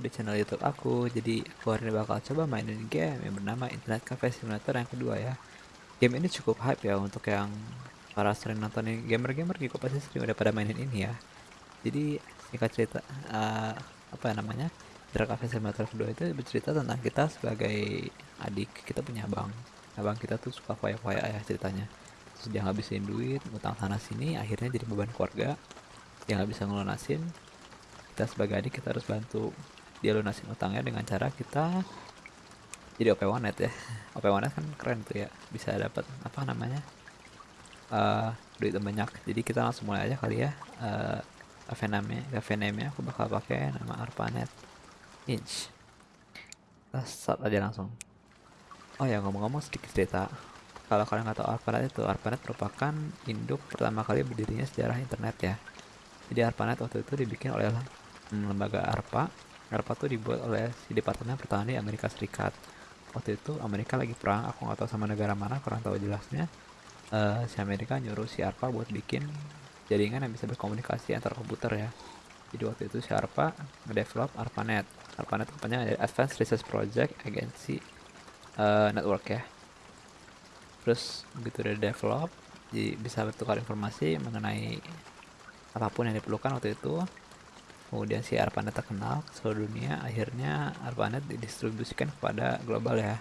di channel YouTube aku. Jadi aku hari ini bakal coba mainin game yang bernama Internet Cafe Simulator yang kedua ya. Game ini cukup hype ya untuk yang para sering nontonin gamer-gamer juga pasti sering udah pada mainin ini ya. Jadi singkat cerita uh, apa ya namanya Internet Cafe Simulator kedua itu bercerita tentang kita sebagai adik kita punya abang. Abang kita tuh suka foya-foya ya ceritanya. Terus dia ngabisin duit, utang sana sini, akhirnya jadi beban keluarga. Dia nggak bisa ngelunasin, kita sebagai adik kita harus bantu dia lunasin utangnya dengan cara kita jadi OP Wanet ya. OP Wanet kan keren tuh ya bisa dapat apa namanya uh, duit banyak. Jadi kita langsung mulai aja kali ya. Uh, cafe name cafe aku bakal pakai nama Arpanet Inch. Kita start aja langsung. Oh ya ngomong-ngomong sedikit cerita kalau kalian nggak tahu Arpanet itu Arpanet merupakan induk pertama kali berdirinya sejarah internet ya. Jadi Arpanet waktu itu dibikin oleh lembaga ARPA. ARPA tuh dibuat oleh si Departemen Pertahanan di Amerika Serikat. Waktu itu Amerika lagi perang, aku nggak tahu sama negara mana, kurang tahu jelasnya. Uh, si Amerika nyuruh si ARPA buat bikin jaringan yang bisa berkomunikasi antar komputer ya. Jadi waktu itu si ARPA ngedevelop ARPANET. ARPANET kepanjangan dari Advanced Research Project Agency uh, Network ya. Terus begitu udah develop, jadi bisa bertukar informasi mengenai apa pun yang diperlukan waktu itu kemudian si ARPANET terkenal ke seluruh dunia akhirnya ARPANET didistribusikan kepada global ya.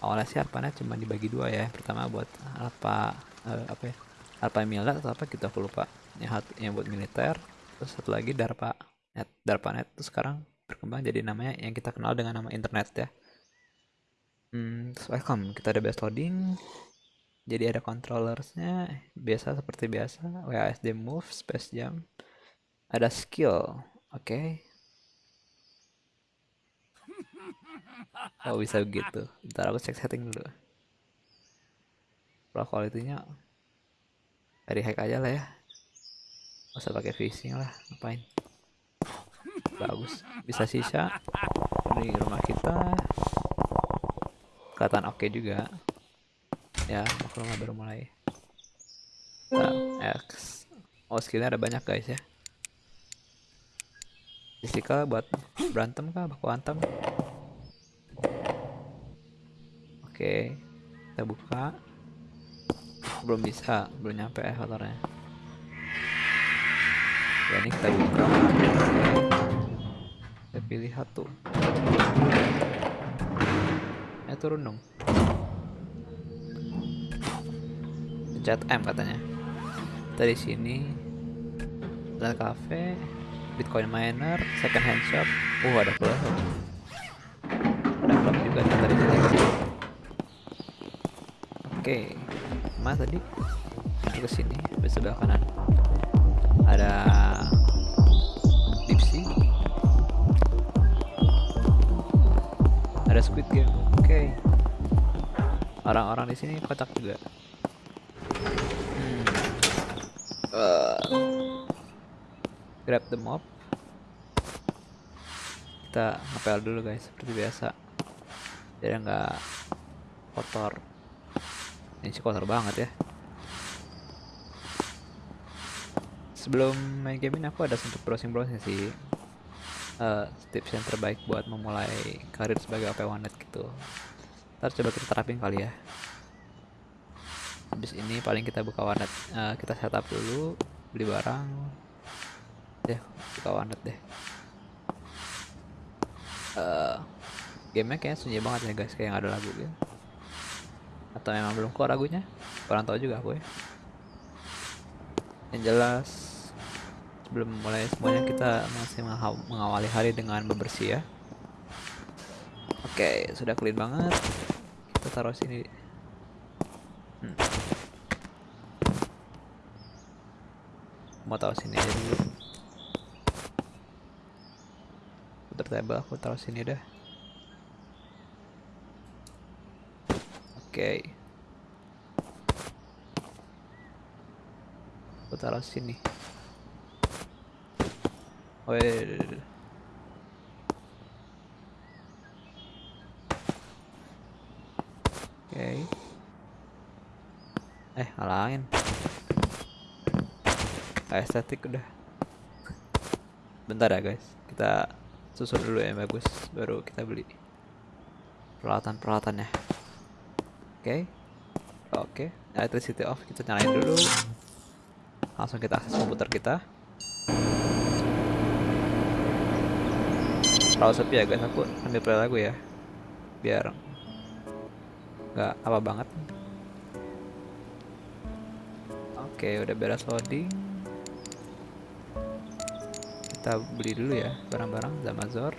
Awalnya sih ARPANET cuma dibagi dua ya pertama buat apa uh, apa ya ARPA militer atau apa kita aku lupa yang, yang buat militer terus satu lagi DARPA net DARPANET itu sekarang berkembang jadi namanya yang kita kenal dengan nama internet ya. Hmm, welcome kita ada base loading jadi ada controllersnya biasa seperti biasa WASD move space jam ada skill oke. Okay. oh bisa begitu. Ntar aku cek setting dulu. Pro quality-nya dari hack aja lah ya. Gak usah pakai fishing lah ngapain? Bagus. Bisa sisa di rumah kita. Kelihatan oke okay juga. Ya rumah baru mulai. Nah, X. Oh skillnya ada banyak guys ya Jessica buat berantem kah? Baku hantam oke kita buka. Belum bisa belum nyampe ya motornya ya ini kita buka. Kita pilih satu. Ya turun dong. Pencet M katanya. Tadi sini. Ada cafe Bitcoin miner, second hand shop. Uh, ada pula. Ada klub juga tadi. Oke, mas tadi ke sini di sebelah kanan. Ada Dipsy. Ada Squid Game. Oke. Orang-orang di sini kocak juga. Grab the mob. Kita ngepel dulu guys seperti biasa. Biar nggak kotor. Ini sih kotor banget ya. Sebelum main game ini aku ada sempat browsing-browsing sih. Uh, tips yang terbaik buat memulai karir sebagai OP Wanet gitu. Ntar coba kita terapin kali ya. Habis ini paling kita buka warnet. Uh, kita setup dulu beli barang deh suka warnet deh. Uh, gamenya kayaknya sunyi banget ya guys kayak nggak ada lagu gitu. Atau memang belum keluar lagunya? Kurang tahu juga aku ya. Yang jelas sebelum mulai semuanya kita masih mengawali hari dengan bebersih ya. Oke sudah clean banget. Kita taruh sini. Hmm. mau taruh sini aja dulu table aku taruh sini dah oke. Okay. aku taruh sini. Oh iya, iya, iya, oke. Eh halangin estetik udah. Bentar ya guys. Kita susun dulu yang bagus. Baru kita beli. Peralatan peralatannya oke. Okay. oke. Okay. electricity off kita nyalain dulu. Langsung kita akses komputer kita. Terlalu sepi ya guys. Aku ambil play lagu ya. Biar nggak apa banget. Oke okay, udah beres loading kita beli dulu ya barang-barang Zamazor.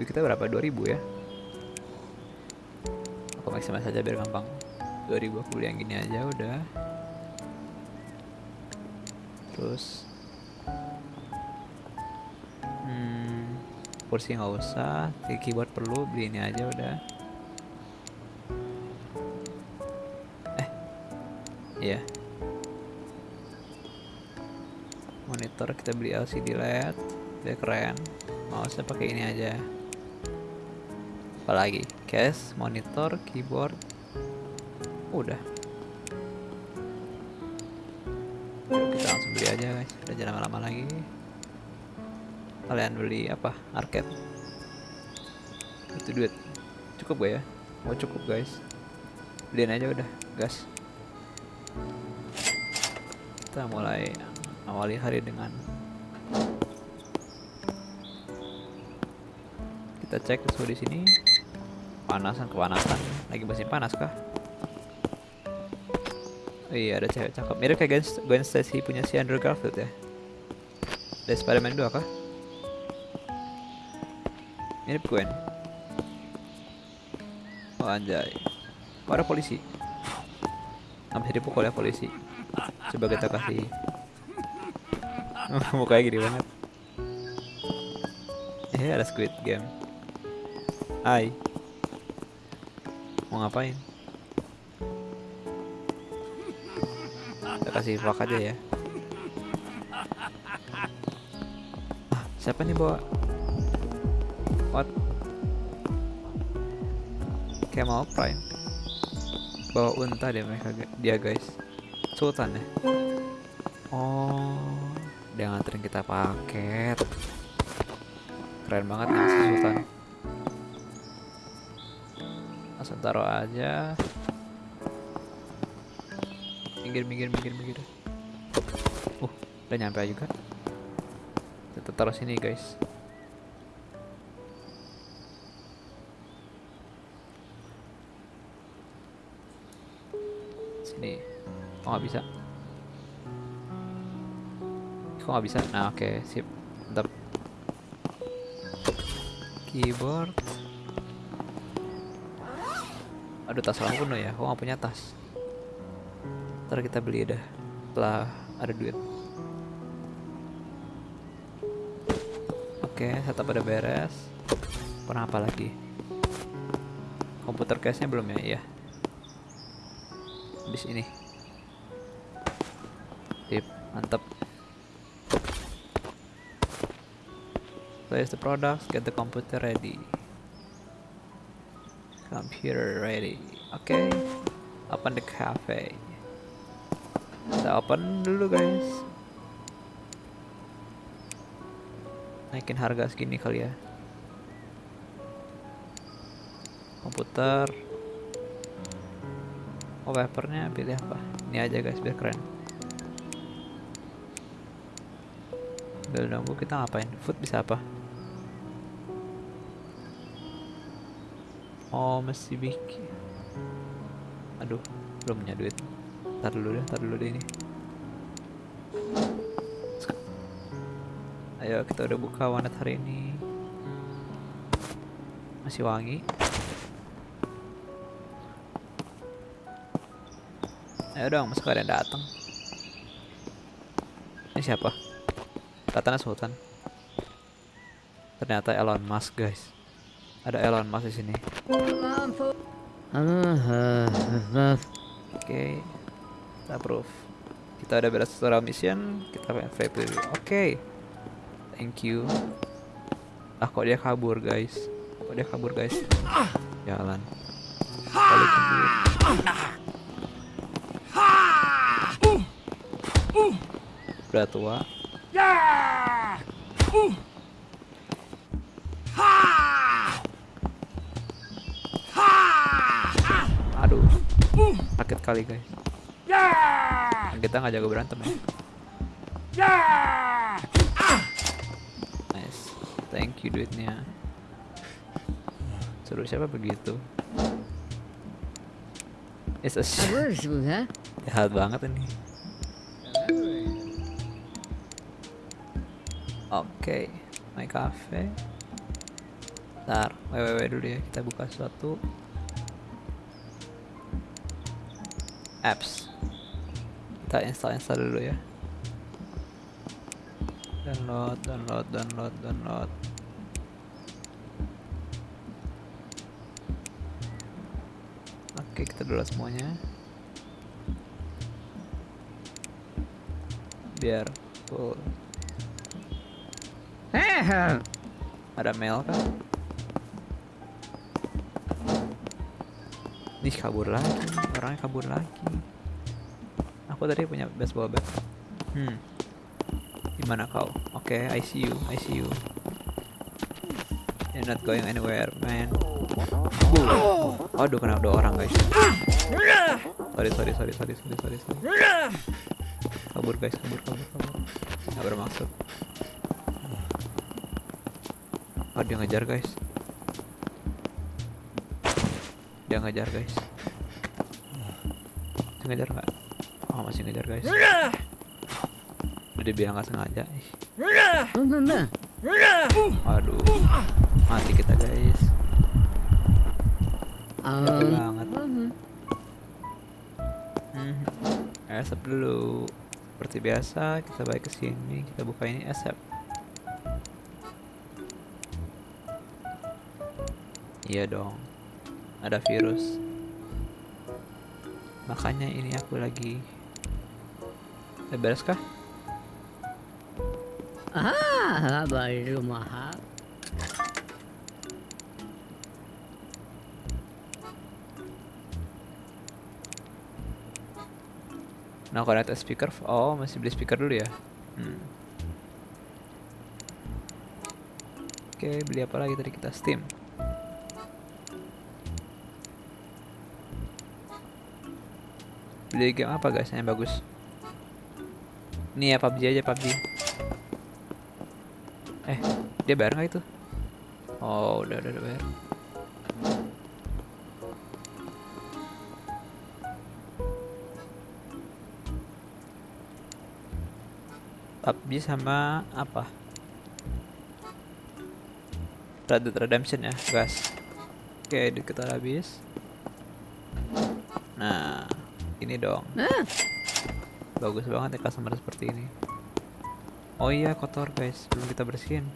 Duit kita berapa? 2000 ya? Aku maksimal saja biar gampang. 2000 aku beli yang gini aja udah. Terus hmm, kursi nggak usah keyboard perlu beli ini aja udah. Eh iya monitor kita beli LCD LED dia keren. Mouse pakai ini aja. Apalagi? Case monitor keyboard. Udah. Kita langsung beli aja guys. Udah jangan lama-lama lagi. Kalian beli apa? Arcade? Itu duit. Cukup gak ya? Mau cukup guys. Beliin aja udah gas. Kita mulai awali hari dengan kita cek suhu di sini. Panasan kepanasan. Lagi musim panas kah? Oh iya ada cewek cakep. Mirip kayak Gwen, Gwen Stacy punya si Andrew Garfield ya? Dari Spider-Man 2 kah? Mirip Gwen. Oh anjay. Ada polisi? Hampir dipukul ya polisi. Coba kita kasih mukanya gini banget. Eh ada squid game. Hai. Mau ngapain? Kita kasih vlog aja ya. Ah, siapa nih bawa? What? Kayak mau prime bawa unta deh mereka dia guys. Sultan ya dia nganterin kita paket. Keren banget nih si Sultan. Langsung taruh aja. Minggir minggir minggir minggir. Uh udah nyampe juga. Kita taruh sini guys. Sini. Oh nggak bisa kok nggak bisa? Nah oke okay, sip. Mantap keyboard. Aduh tas aku penuh ya. Kok nggak punya tas. Ntar kita beli dah. Setelah ada duit. Oke okay, setup pada beres. Pernah apa lagi? Komputer case nya belum ya? Iya. Habis ini. Tip mantap place the products, get the computer ready. Computer ready. Oke. Okay. Open the cafe. Kita open dulu guys. Naikin harga segini kali ya. Komputer. Oh papernya pilih apa? Ini aja guys biar keren. Udah nunggu kita ngapain? Food bisa apa? Oh masih bikin. Aduh belum punya duit. Ntar dulu deh, ntar dulu deh ini. Ayo kita udah buka wanet hari ini. Masih wangi. Ayo dong, masuk ada yang datang. Ini siapa? Katanya Sultan. Ternyata Elon Musk guys ada Elon Musk di sini. Oke, okay. kita approve. Kita udah beres tutorial mission, kita dulu. Oke, okay. thank you. Ah kok dia kabur guys? Kok dia kabur guys? Jalan. Duit. Udah tua. Kali guys. Dan kita nggak jago berantem ya. Nice. Thank you duitnya. Suruh siapa begitu? It's a jahat banget ini. Oke, my cafe. Ntar, www dulu ya, kita buka suatu apps. Kita install install dulu ya. Download, download, download, download. Oke, kita download semuanya. Biar full. Ada mail kan? Nih kabur lagi, orangnya kabur lagi. Aku tadi punya baseball bat. Hmm. Gimana kau? Oke, I see you, I see you. You're not going anywhere, man. Boom. Aduh, kena dua orang guys. Sorry, sorry, sorry, sorry, sorry, sorry, sorry. Kabur guys, kabur, kabur, kabur. Gak bermaksud. Oh dia ngejar guys Dia ngejar guys. Masih ngejar nggak? Oh masih ngejar guys. Udah dibilang nggak sengaja Aduh Mati kita guys. Capek banget. Hmm. Asap dulu. Seperti biasa kita balik ke sini. Kita buka ini asap Iya dong Ada virus Makanya ini aku lagi Udah beres kah? ah, baru mahal. Nah connect a speaker Oh masih beli speaker dulu ya hmm. Oke beli apa lagi tadi kita Steam Beli game apa guys yang bagus Ini ya PUBG aja PUBG Eh dia bayar nggak itu Oh udah udah, udah bayar PUBG sama apa? Red Dead Redemption ya, guys. Oke, duit kita habis. Ini dong. Ah, Bagus banget ya customer seperti ini. Oh iya, kotor guys, belum kita bersihin.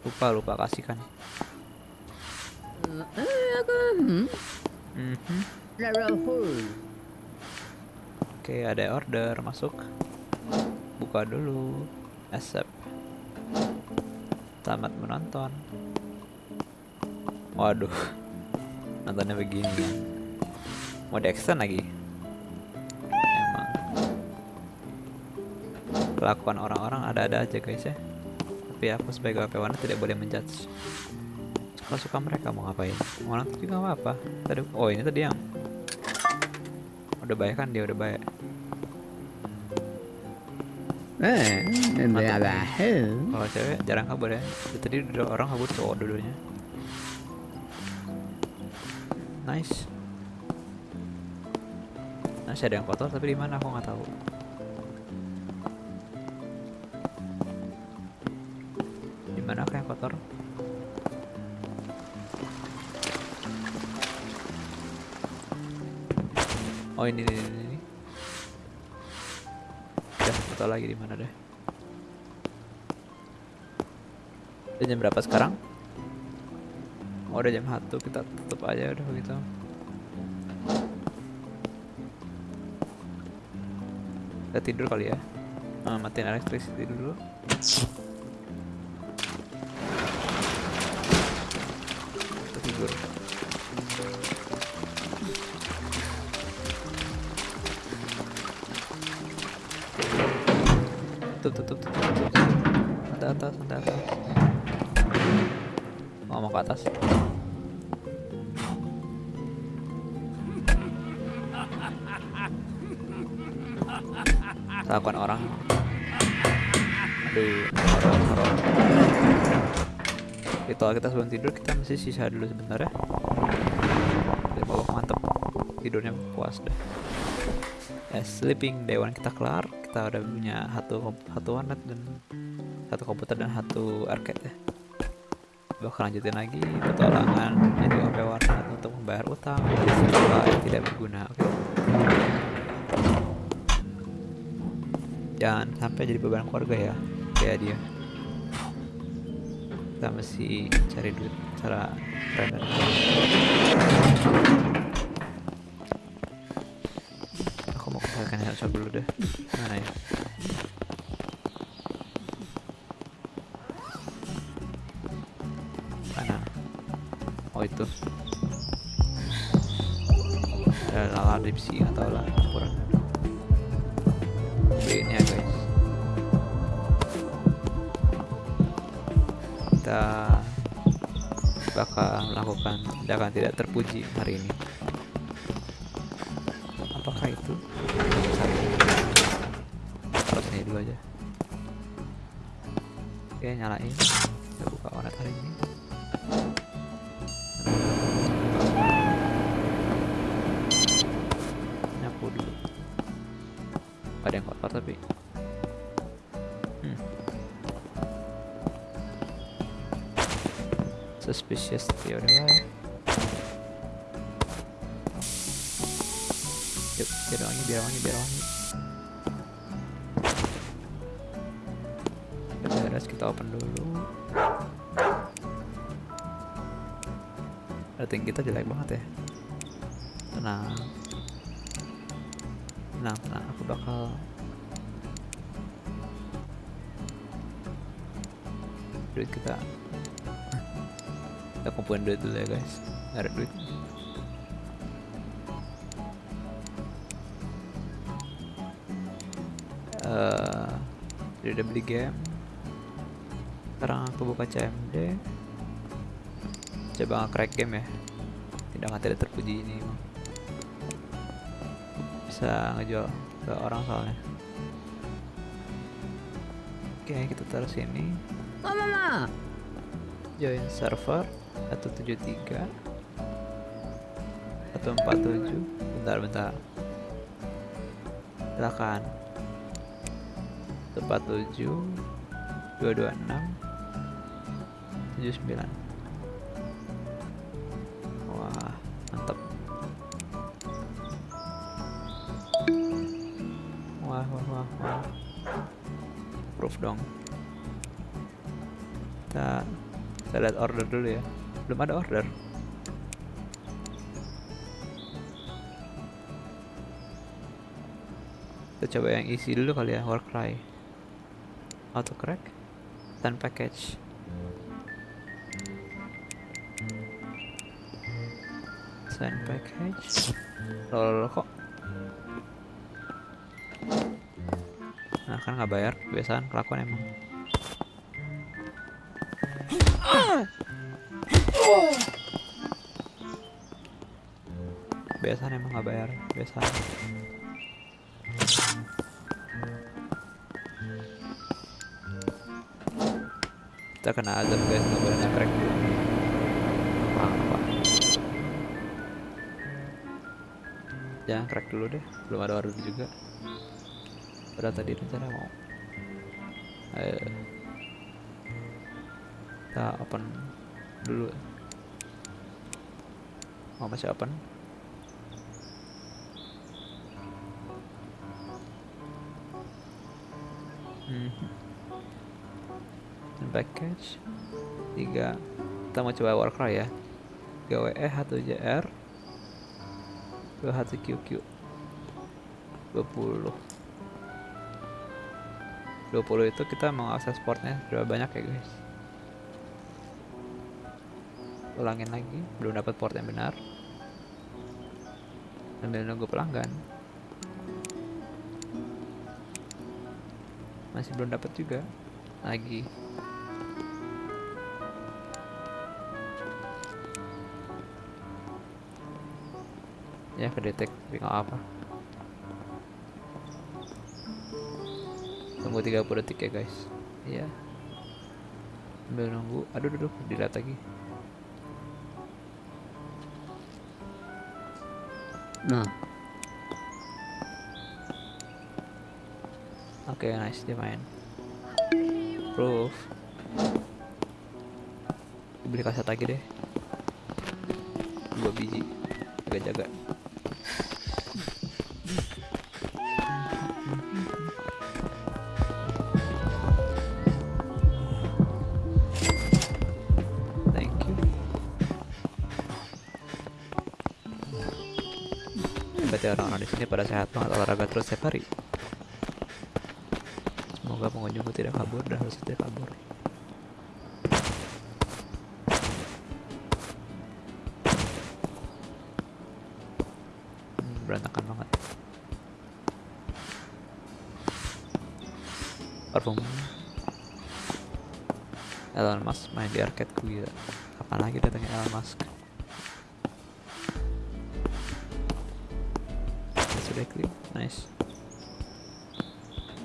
Lupa, lupa kasihkan. aku, hmm, Mhm. Oke, ada order masuk. Buka dulu. Accept. Tamat menonton. Waduh. Nontonnya begini ya. Mau di lagi. Kelakuan orang-orang ada-ada aja guys ya. Tapi aku sebagai WP tidak boleh menjudge. Suka-suka mereka mau ngapain. Mau nonton juga nggak apa. Tadi, oh ini tadi yang udah baik kan dia udah baik. Eh, Rahul. Kalau cewek jarang kabur ya. Tadi udah orang kabur cowok dulunya. Nice. Masih ada yang kotor tapi di mana aku nggak tahu. Oh ini ini ini. ini. Nggak tahu lagi di mana deh. Udah jam berapa sekarang? Oh, udah jam 1 kita tutup aja udah begitu. Kita tidur kali ya. Ah, matiin electricity dulu. Kita tidur. ke atas. Lakukan orang. Aduh. horor horor. Ritual kita sebelum tidur kita masih sisa dulu sebentar ya. Dari bawah mantep. Tidurnya puas deh. Eh sleeping dewan kita kelar. Kita udah punya satu satu warnet dan satu komputer dan satu arcade ya bakal lanjutin lagi petualangan jadi OP warnet untuk membayar utang. Yang tidak berguna oke? Jangan sampai jadi beban keluarga ya kayak dia. Kita mesti cari duit cara keren aku mau kesalahan headshot dulu deh. Mana ya tindakan tidak terpuji hari ini. Apakah itu? Taruh sini dulu aja. Oke nyalain. Kita buka warnet hari ini. Nyapu dulu. Ada yang kotor tapi. Hmm. suspicious. Ya yuk biar wangi biar wangi biar wangi. Beres kita open dulu. Rating kita jelek banget ya. Tenang. Tenang tenang. Aku bakal duit kita. Kita kumpulin duit dulu ya guys. Ada duit udah beli game. Sekarang aku buka CMD coba nge-crack game ya. Tidak tidak terpuji ini emang. bisa ngejual ke orang soalnya. Oke kita taruh sini. Oh, Mama. join server 173 147 bentar bentar. Silakan 147 226 79 wah mantap. Wah wah wah wah. Proof dong. Kita kita lihat order dulu ya. Belum ada order. Kita coba yang isi dulu kali ya Warcry auto crack dan package. Send package. Lol kok? Nah kan nggak bayar kebiasaan kelakuan emang. Biasanya emang nggak bayar biasanya kita kena azab guys. Nggak boleh ngetrek dulu apa jangan crack dulu deh. Belum ada order juga. Padahal tadi rencana mau ayo kita open dulu. Mau masih open? Hmm. Package 3 kita mau coba Warcry ya. 3 WE 1 JR 2 1 QQ 20 20 itu kita mau akses portnya berapa banyak ya guys? Ulangin lagi. Belum dapat port yang benar. Sambil nunggu pelanggan. Masih belum dapat juga. Lagi ya kedetek tapi nggak apa Tunggu 30 detik ya guys. Iya. Sambil nunggu. Aduh, aduh, dilihat lagi. Nah, Oke, nice dia main. Proof. Beli kaset lagi deh. Dua biji. Jaga-jaga. Berarti orang-orang di sini pada sehat banget olahraga terus setiap hari. Semoga pengunjungku tidak kabur dan harus tidak kabur. Hmm, berantakan banget. Parfum. Elon Musk main di arcade ku gila. Kapan lagi datangnya Elon Musk? Sudah clear, nice.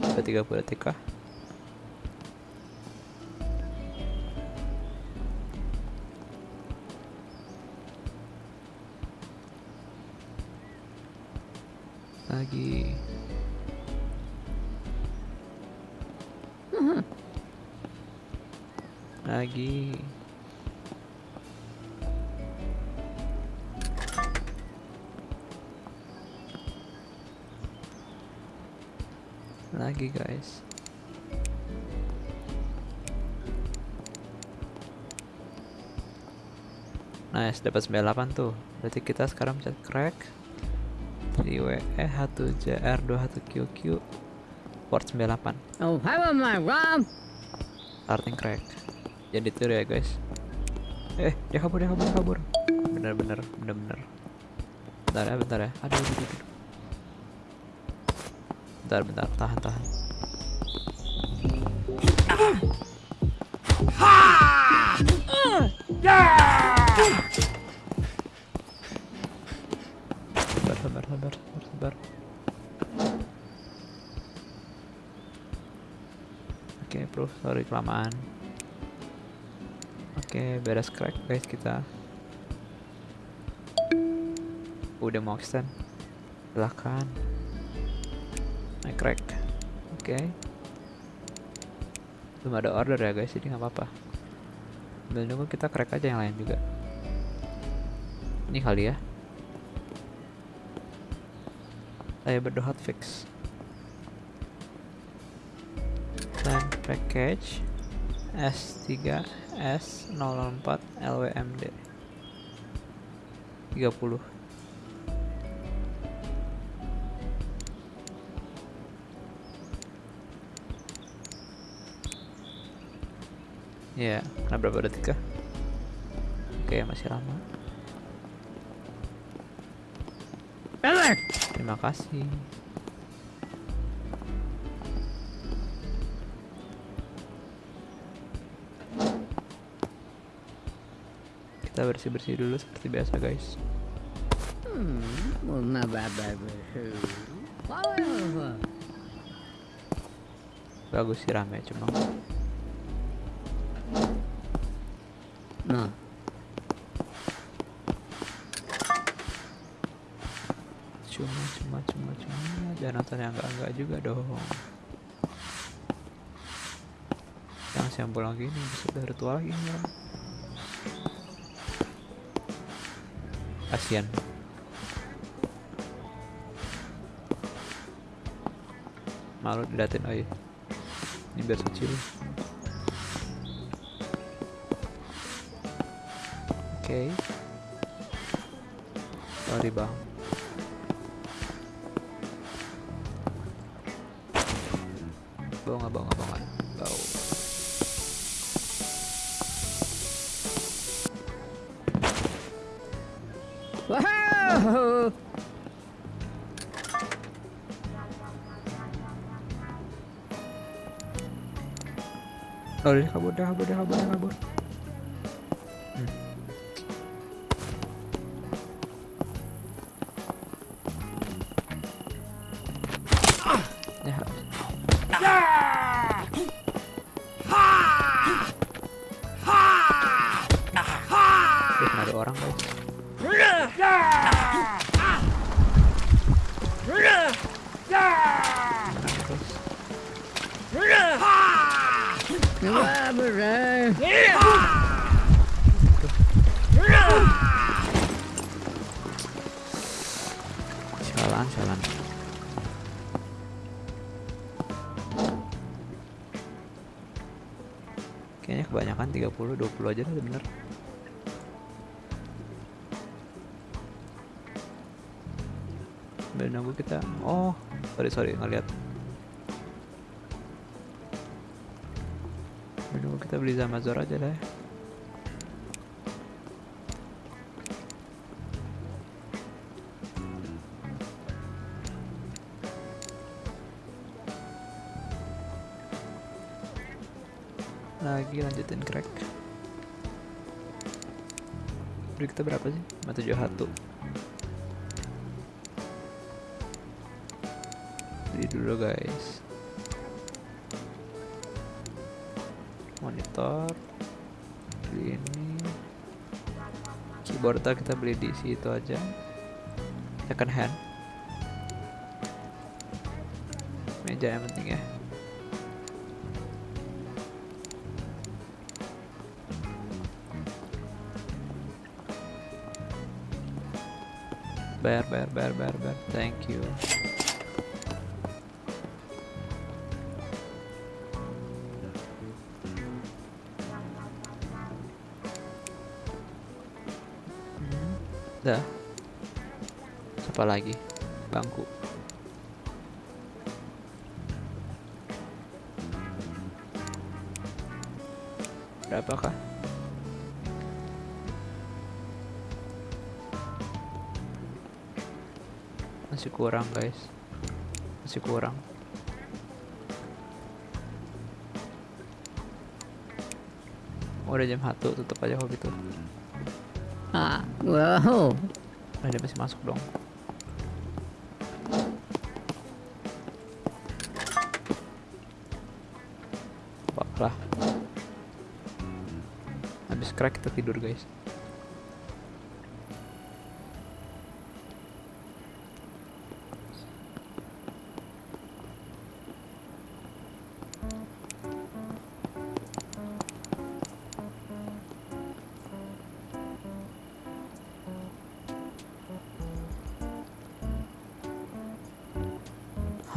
Udah 30 detik kah? Guys. Nice, dapat 98 tuh. Berarti kita sekarang bisa crack 3WE 1JR 21QQ port 98 oh, starting crack. Jadi ditiru ya guys. Eh dia kabur dia kabur dia kabur. Bener bener bener bener. Bentar ya bentar ya. Aduh, aduh, aduh. bentar bentar. Tahan tahan oke proof sorry kelamaan Oke, beres crack guys kita. Udah mau extend. Silahkan. Nah, crack. Oke. Belum ada order ya guys, jadi nggak apa-apa. Sambil nunggu kita crack aja yang lain juga. Ini kali ya. Saya berdoa hotfix. Dan package S3 S004 LWMD 30 Ya, karena berapa detik kah? Oke, masih lama. Terima kasih. Kita bersih-bersih dulu seperti biasa, guys. Hmm. Power. Bagus sih rame cuma Nah, cuma cuma cuma cuma jangan nonton yang enggak enggak juga dong. Yang siang pulang gini bisa udah ritual lagi ya. Kasian. Malu diliatin oh iya. Ini biar suci. Oke. Sorry bang. Bau nggak bau kabur dah kabur dah kabur dah kabur dah kabur hmm. ya. Ada orang guys. Sialan sialan kayaknya kebanyakan 30 20 aja udah bener. Nunggu kita oh sorry sorry ngeliat beli Zamazor aja deh lagi lanjutin crack. Beri kita berapa sih? 571 Beli dulu guys Keyboard kita beli di situ aja Second hand Meja yang penting ya Bayar, bayar, bayar, bayar, bayar. Thank you. Lagi? Bangku. Berapakah? Masih kurang guys Masih kurang Oh, udah jam 1 tutup aja hobi tuh Ah, wow. Dia masih masuk dong crack kita tidur guys.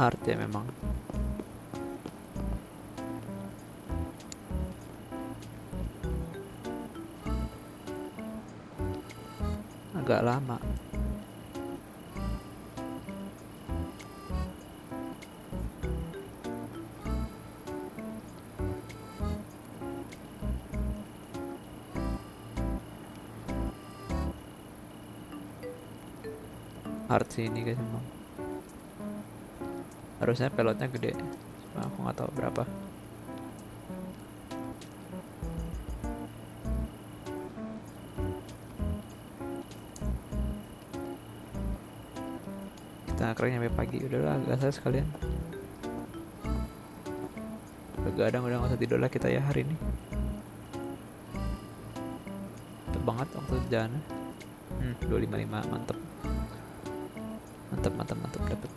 Hard ya memang hard sih ini guys memang harusnya pelotnya gede. Cuma aku nggak tahu berapa. Kita keren sampai pagi. Udahlah gas aja sekalian begadang udah nggak usah tidur lah kita ya hari ini. Banget waktu jalan hmm, 255 mantep mantep mantep mantep dapet.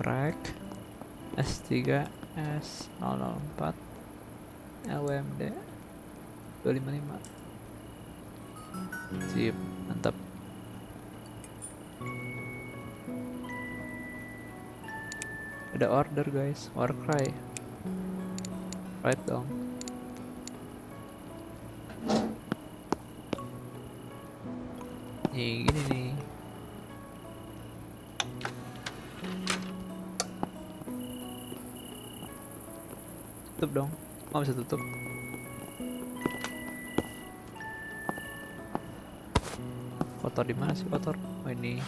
Crack S3 S004 LWMD 255 ada order guys. Warcry right dong. Nih gini nih. Tutup dong. Oh bisa tutup. Kotor di mana sih kotor? Oh ini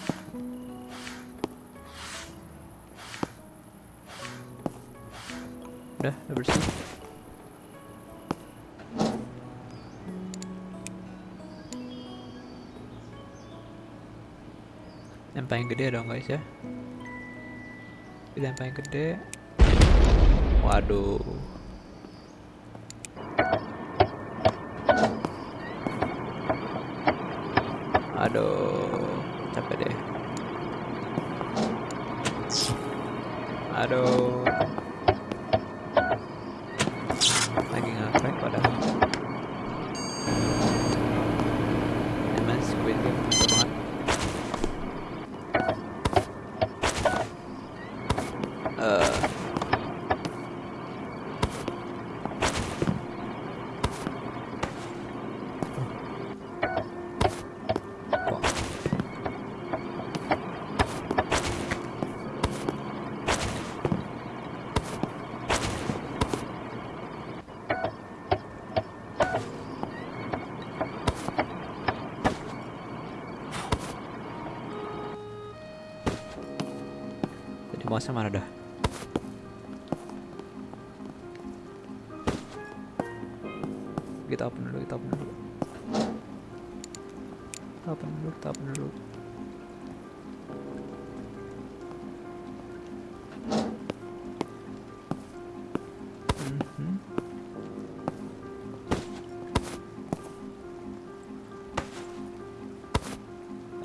udah udah bersih. Yang paling gede dong guys ya. Yang paling gede. Waduh.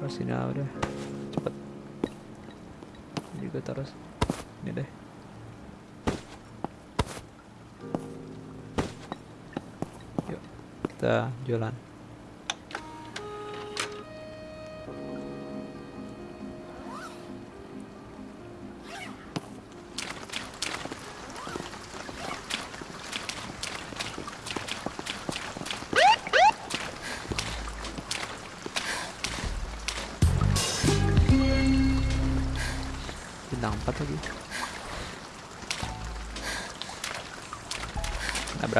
taruh sini aja udah. Cepet. Ini gue taruh ini deh. Yuk kita jalan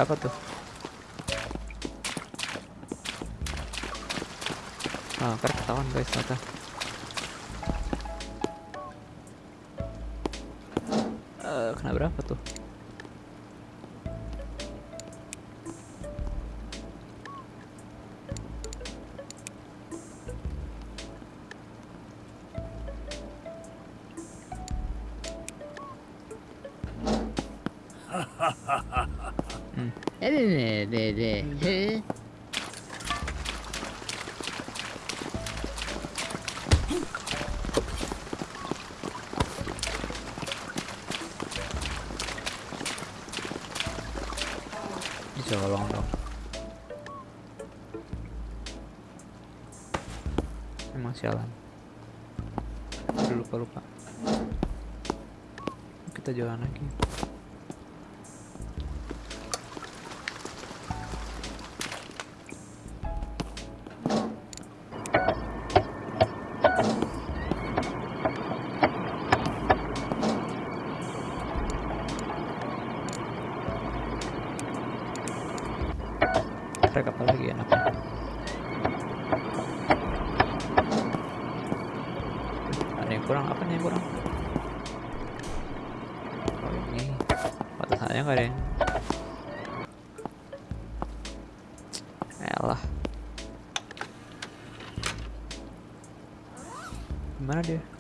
apa tuh? Ah, ntar ketahuan guys mata. Uh, eh, kena berapa tuh? kalau ini. Batasannya nggak ada yang elah. Gimana dia?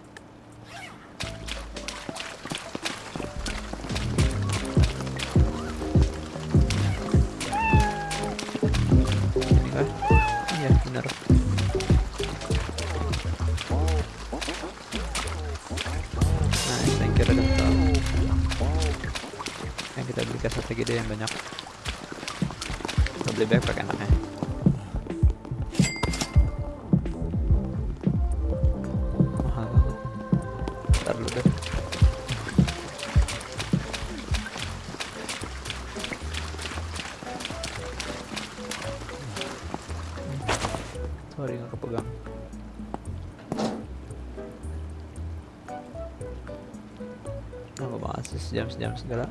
jam-jam segala.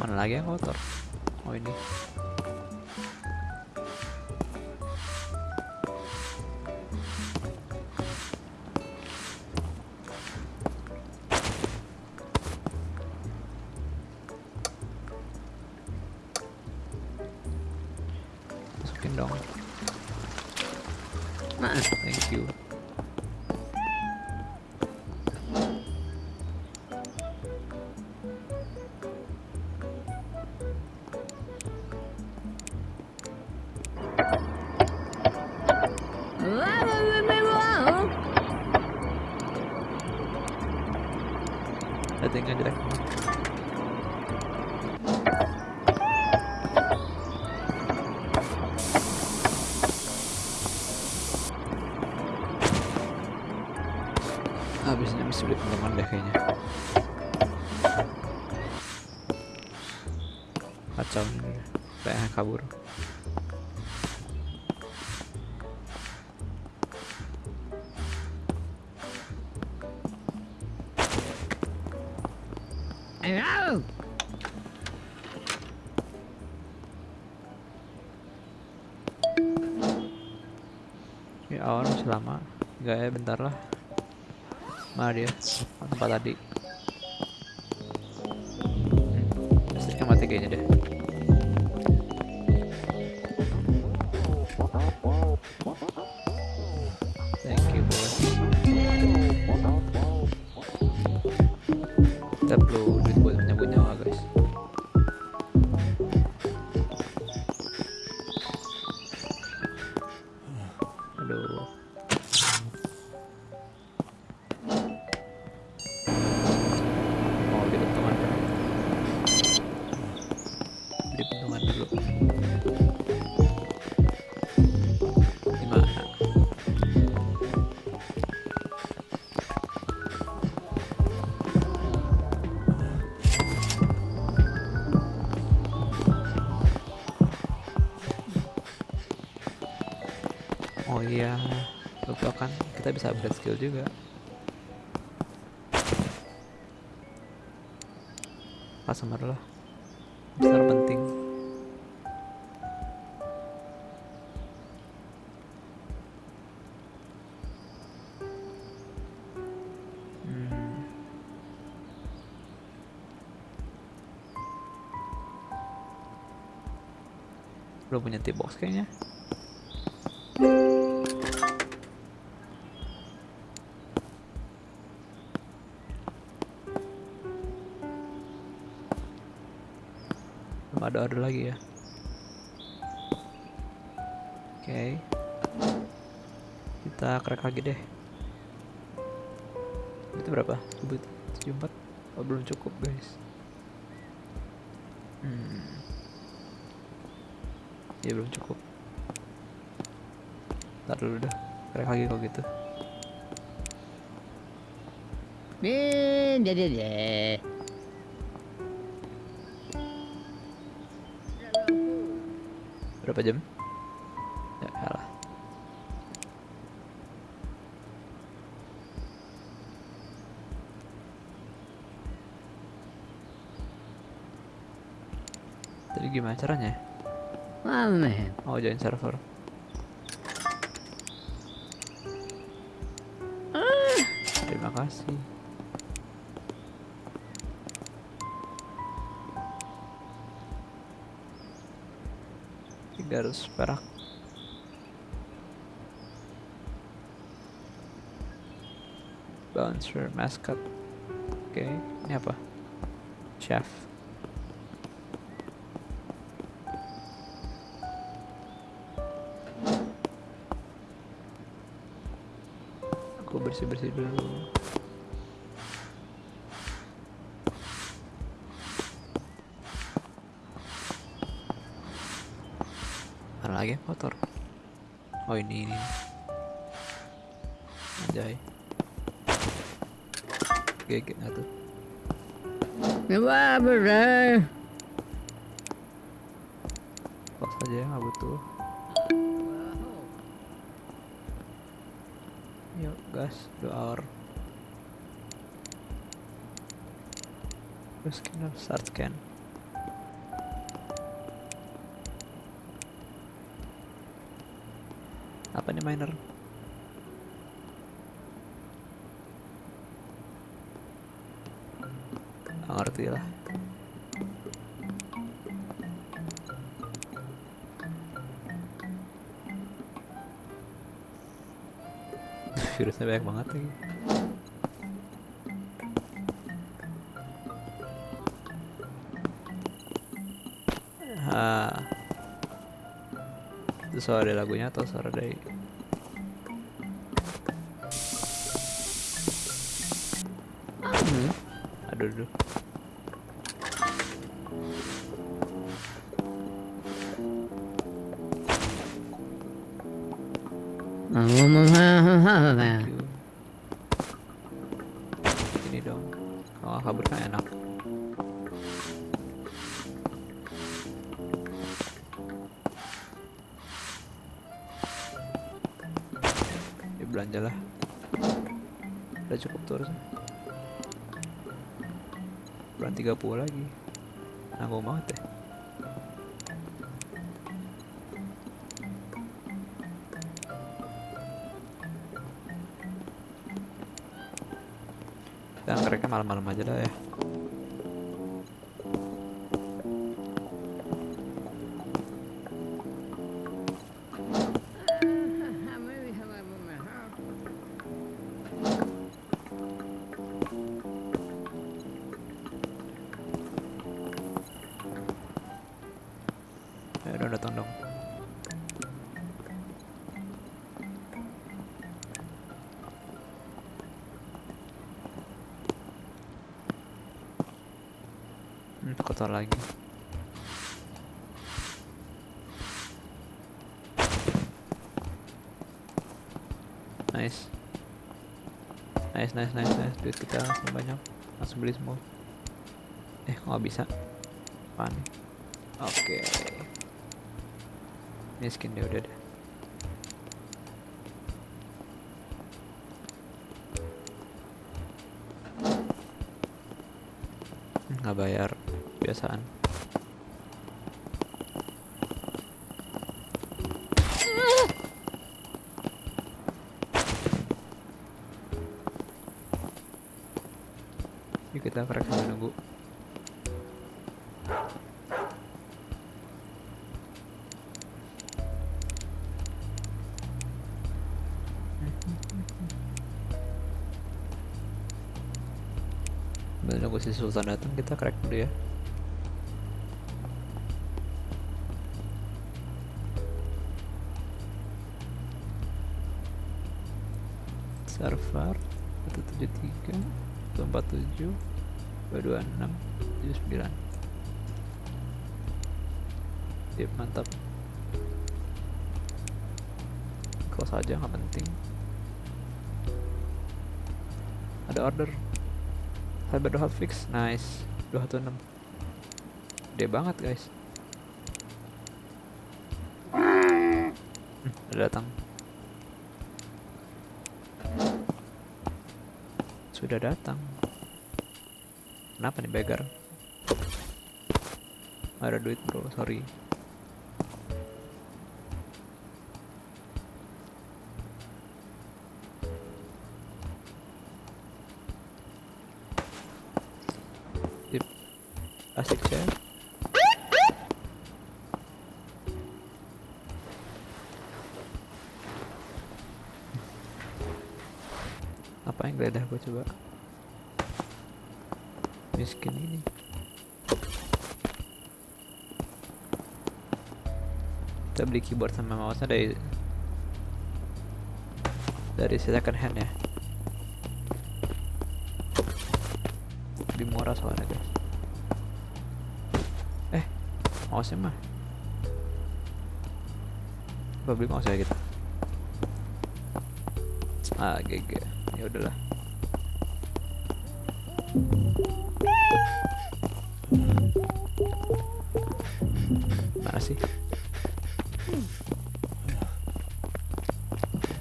Mana lagi yang kotor? Habisnya mesti beli teman deh kayaknya. Kacau ini kayak kabur. Ini awal masih lama. Enggak ya bentar lah mana dia Oh, tempat tadi juga. Customer lah, besar penting. Hmm. Belum punya tip box kayaknya. Belum ada order lagi ya. Oke. Kita crack lagi deh. Itu berapa? 74 oh belum cukup guys. Hmm. Ya belum cukup. Ntar dulu dah. Crack lagi kalau gitu. Nih, deh, deh. Berapa jam? Ya kalah. Tadi gimana caranya? Man. oh join server. Terima kasih tiga ratus perak. Bouncer mascot. Oke ini apa? Chef. Aku bersih bersih dulu mana lagi yang kotor oh ini. Ini anjay gigit nggak tuh bener. box aja nggak butuh. Yuk gas dua hour. Terus scan start scan miner ngerti lah. Virusnya banyak banget lagi. Ah. Itu suara dari lagunya atau suara dari kotor lagi. Nice. Nice, nice, nice, nice. Duit kita langsung banyak. Langsung beli semua. Eh, kok nggak bisa? Nih? Oke. Ini skin deh udah deh. Hmm, nggak bayar biasaan Yuk kita crack sambil nunggu. Nunggu si Sultan datang kita crack dulu ya server 173 147 226 79 Sip, mantap. Close aja nggak penting. Ada order. Cyber hot fix. Nice. 216 gede banget guys. Hmm, udah datang sudah datang. Kenapa nih beggar? Ada duit bro. Sorry beli keyboard sama mouse nya dari dari second hand ya. Lebih murah soalnya guys. Eh mouse nya mah. Apa beli mouse ya kita? Ah GG. Ya udahlah. Mana sih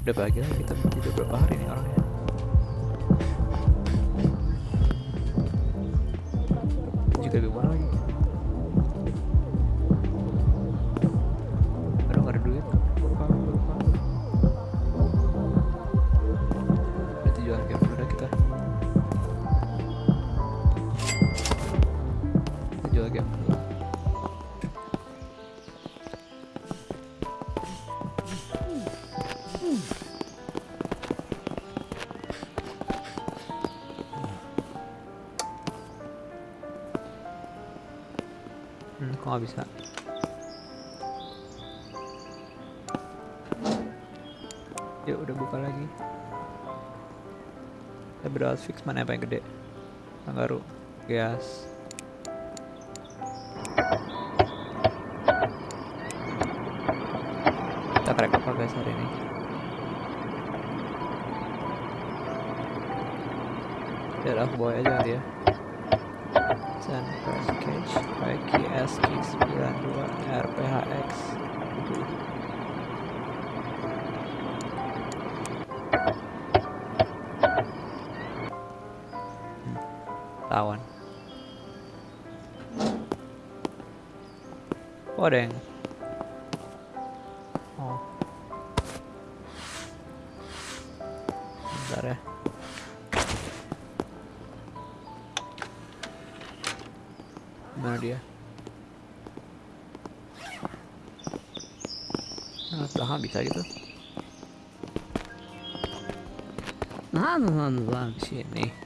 udah lah kita tidur berapa hari nih orangnya fix mana yang paling gede? Kangaroo gas oh ada yang oh bentar ya Mana dia? Nah, belakang bisa gitu. Di sini.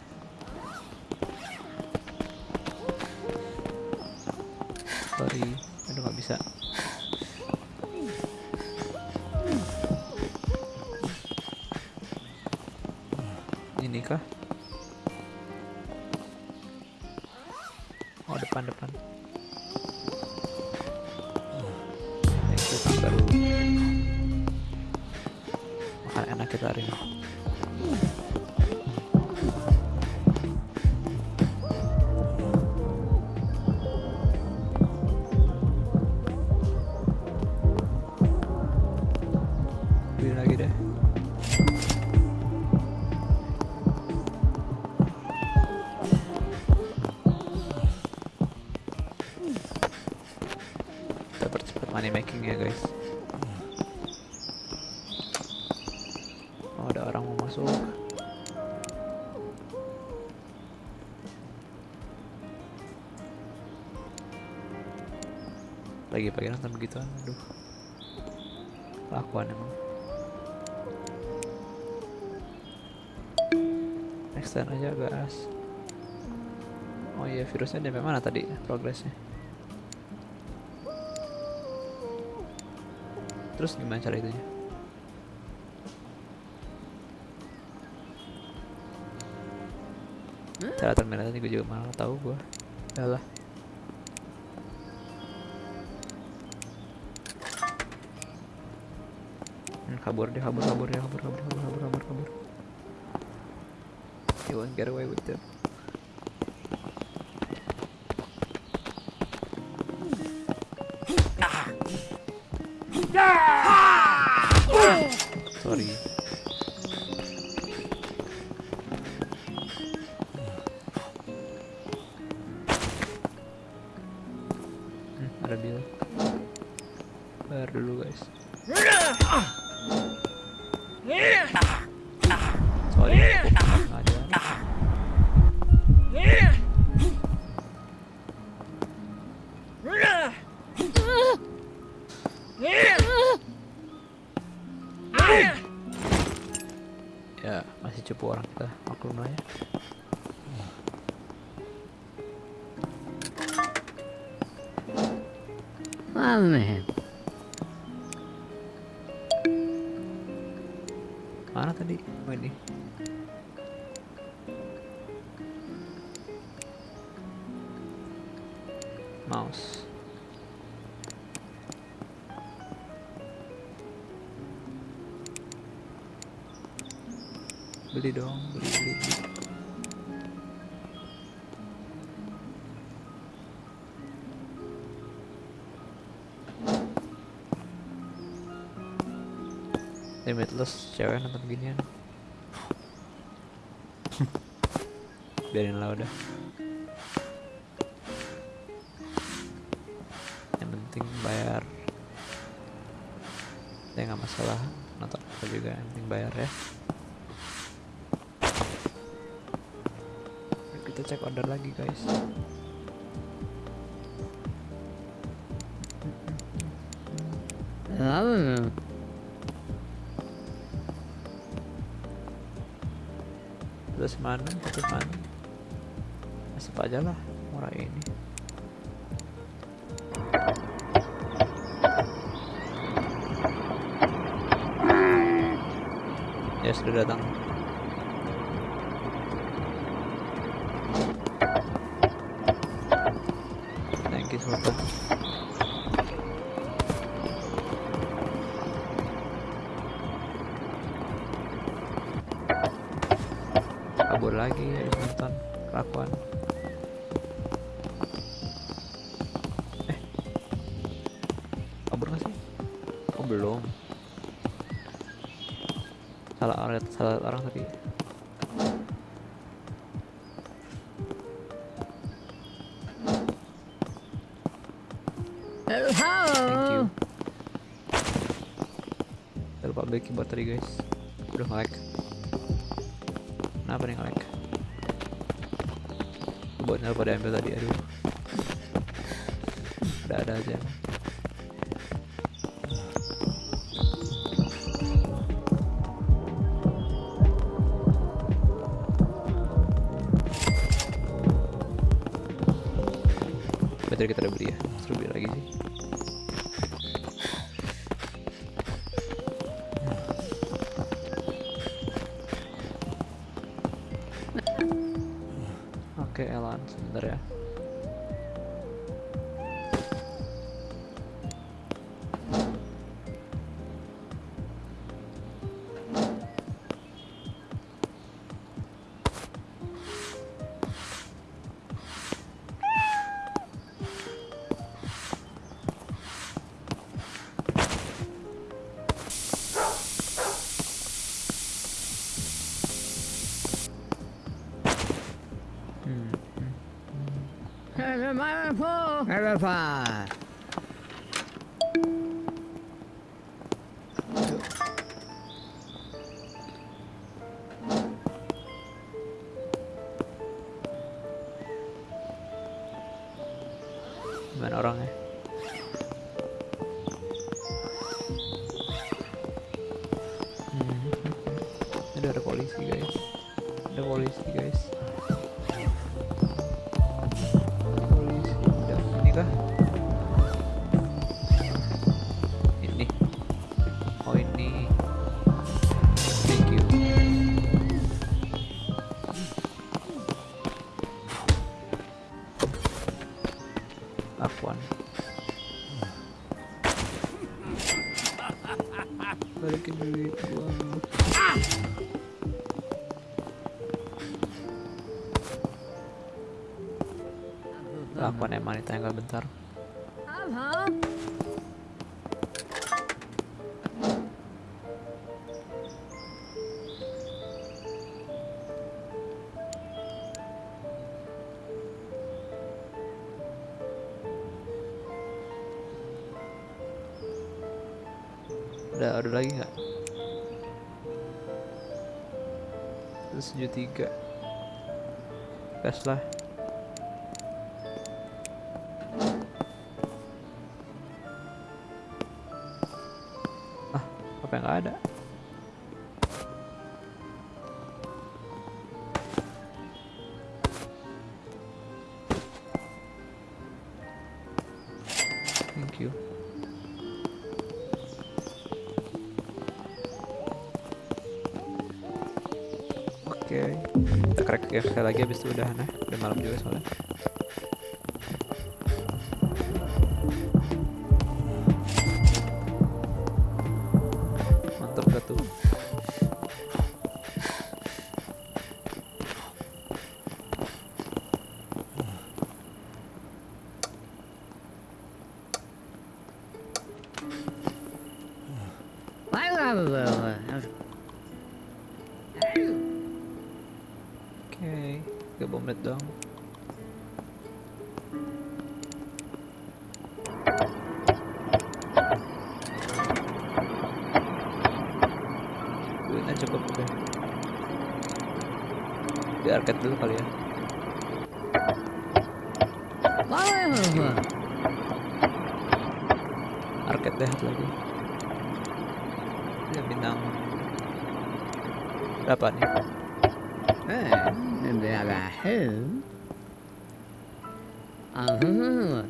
Pagi nonton begituan, aduh. Lakuan emang. Next time aja gas. Oh iya virusnya dari mana tadi progresnya? Terus gimana cara itunya? Cara terminalnya gue juga malah tahu gue. Yalah. Kabur dia kabur kabur dia kabur kabur kabur kabur kabur kabur. You won't get away with that. Sorry. Hmm, ada bil. Bayar dulu guys. Beli dong, beli beli. beli. Limitless cewek nonton ginian. Biarin lah udah. Yang penting bayar. Ya nggak masalah nonton apa juga yang penting bayar ya. cek order lagi guys hmm. Terus mana? Terus mana? Masih aja lah murah ini. Ya sudah datang. Sultan. Kabur lagi habis nonton kelakuan. Eh, kabur nggak sih? Oh belum. Salah orang, salah orang tadi. Thank you. Jangan lupa beli tadi guys. Udah nge-lag. Kenapa nih nge-lag? Keyboardnya pada ambil tadi, aduh. Udah ada aja. Baterai kita udah beli ya, Kenapa? Gimana orangnya? Hmm. Ada ada polisi guys. Ada polisi guys. Bentar. Udah ada lagi nggak? Tujuh tiga. Gas lah. Sekali lagi habis itu udah nah, udah malam juga soalnya. Arcade dulu kali ya. Arcade deh lagi. Ya bintang berapa nih? Jangan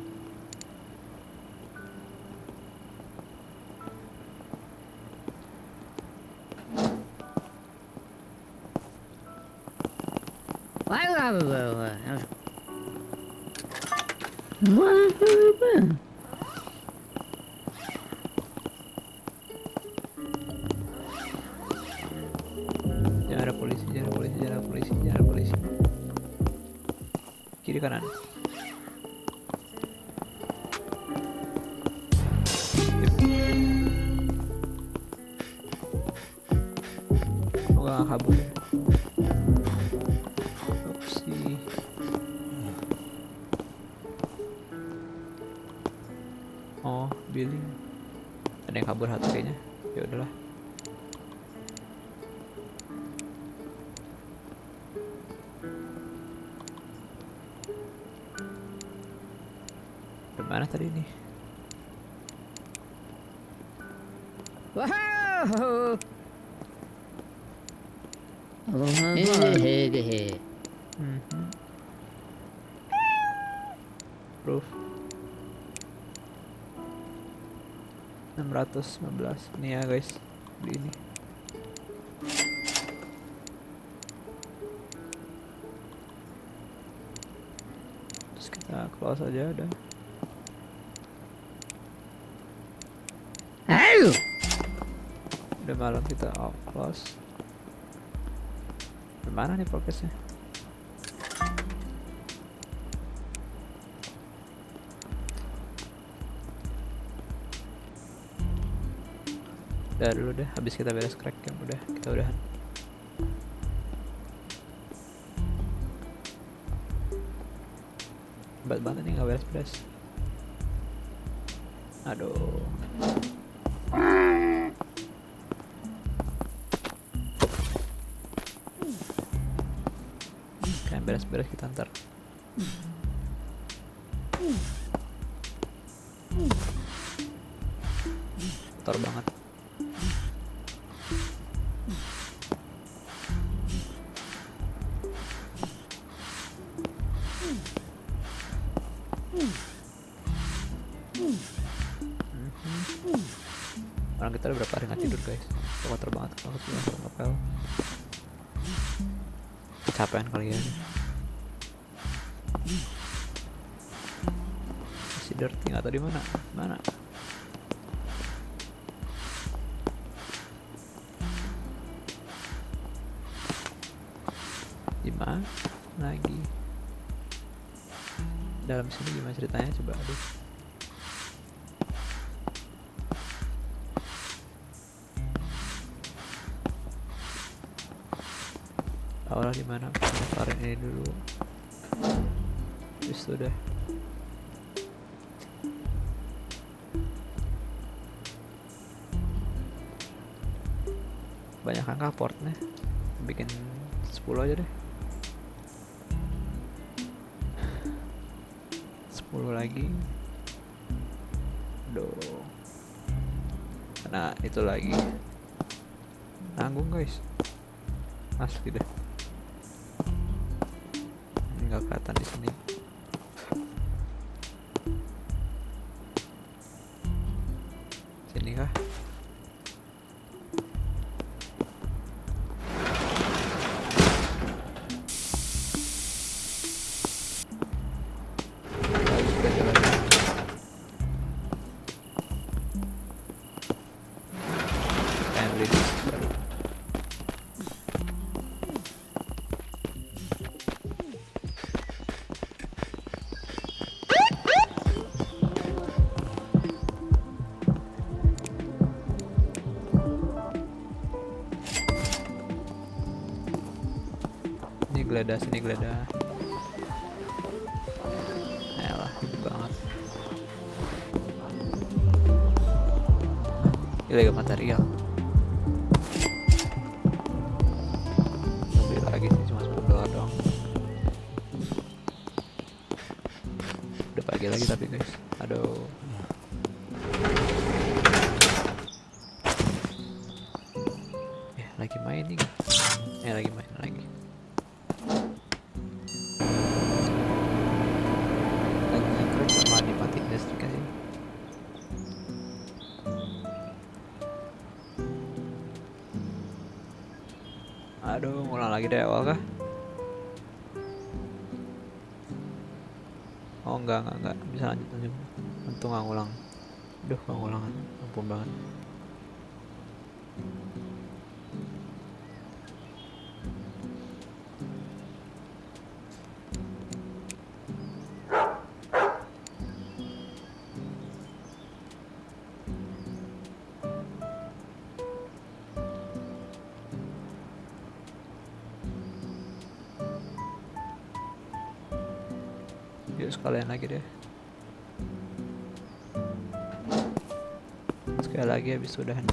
615 nih ya guys. Beli ini. Terus kita close aja udah Ayo! udah malam kita off close Gimana nih progresnya udah dulu deh habis kita beres crack game udah kita udahan. Hebat banget nih nggak beres-beres aduh. Kayak beres-beres kita ntar Kalau sudah ngapel Kecapean kali ya. Masih dirty nggak tahu di mana. Mana? Di mana lagi? Dalam sini gimana ceritanya? Coba aduh Aura di mana? Tarik ini dulu. Terus udah. Banyak angka portnya. Bikin 10 aja deh. 10 lagi. Aduh. Nah, itu lagi. Nanggung guys. Asli deh Sini geledah sini geledah. Ayolah, banget. Ilegal material. dari awal kah? Oh enggak enggak enggak bisa lanjut lanjut. Untung nggak ngulang. Duh nggak ngulang. ampun banget. Lagi habis udahan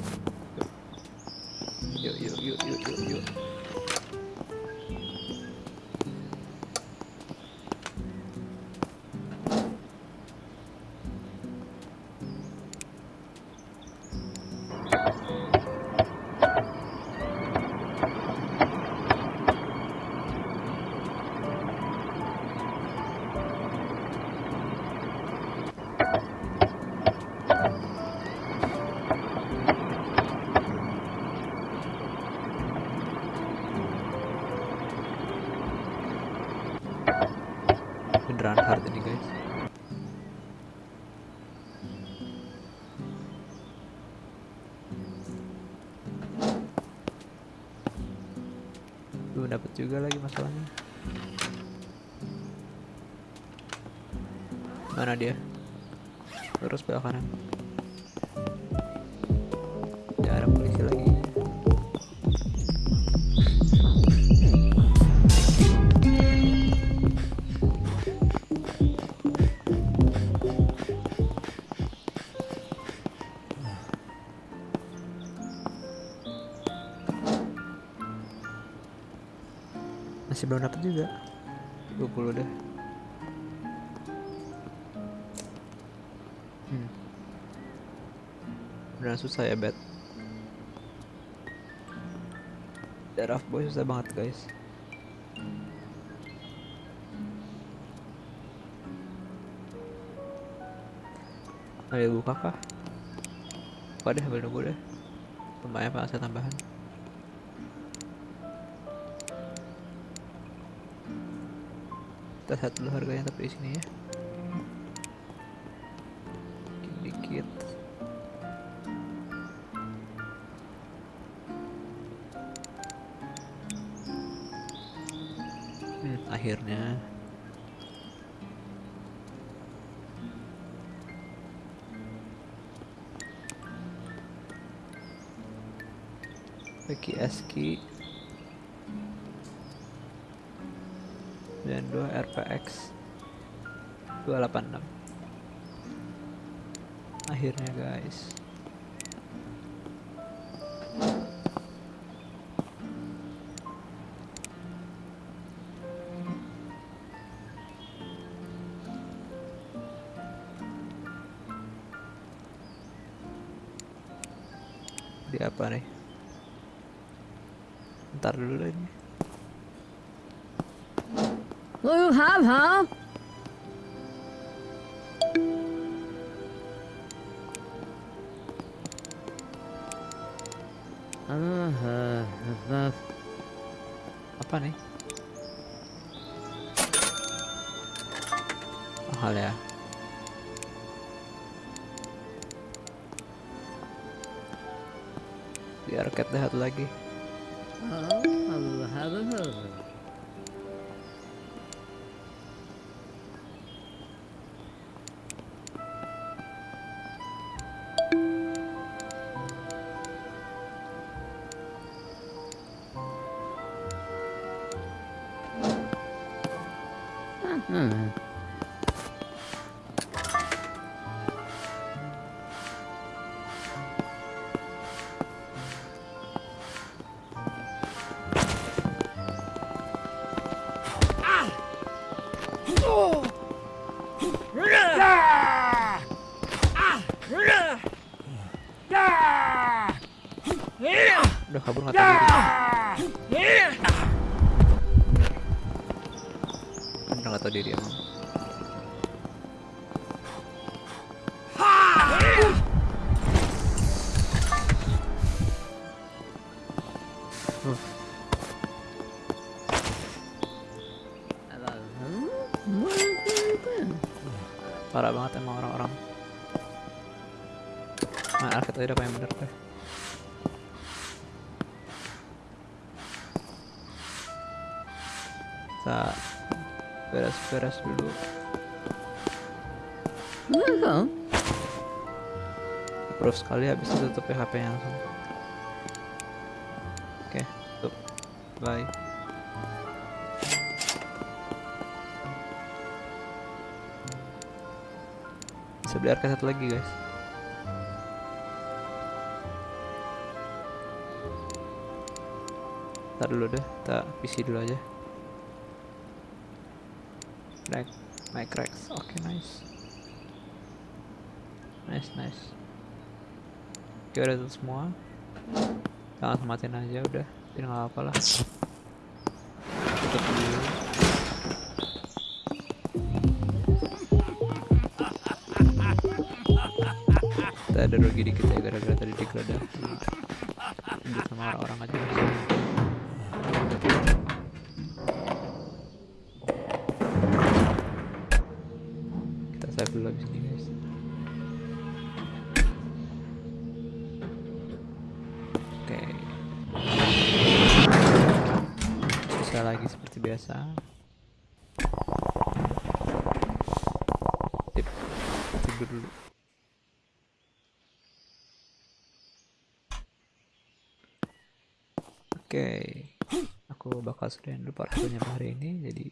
juga lagi masalahnya. Mana dia? Terus belok juga. 20 dah hmm. beneran susah ya bet. Darah boy susah banget guys. Ayo buka kah? Deh, ambil nunggu deh. Lumayan saya tambahan kita lihat dulu harganya tapi di sini ya sedikit. -dikit. Akhirnya Bagi Eski 92 RPX 286 akhirnya guys. parah banget emang orang-orang. Nah arket tadi apa yang bener deh kita beres-beres dulu. Iya, kan? Proof sekali habis itu tutup PHP langsung. Oke okay, tutup. Bye. Beli arcade satu lagi guys. Ntar dulu deh, kita PC dulu aja. Crack, my cracks, oke nice. Nice, nice. Oke udah semua. Jangan matiin aja udah, tapi nggak apa lah. Tutup dulu. Ada rugi dikit ya gara-gara tadi digeledah. Lanjut sama orang-orang aja. Kita save dulu abis ini guys. Oke. Bisa lagi seperti biasa. Sip. Tidur dulu. Oke. Bakal sudahin dulu part satunya hari ini jadi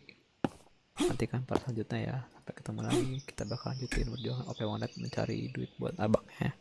nantikan part selanjutnya ya. Sampai ketemu lagi kita bakal lanjutin perjuangan OP Wondet mencari duit buat abangnya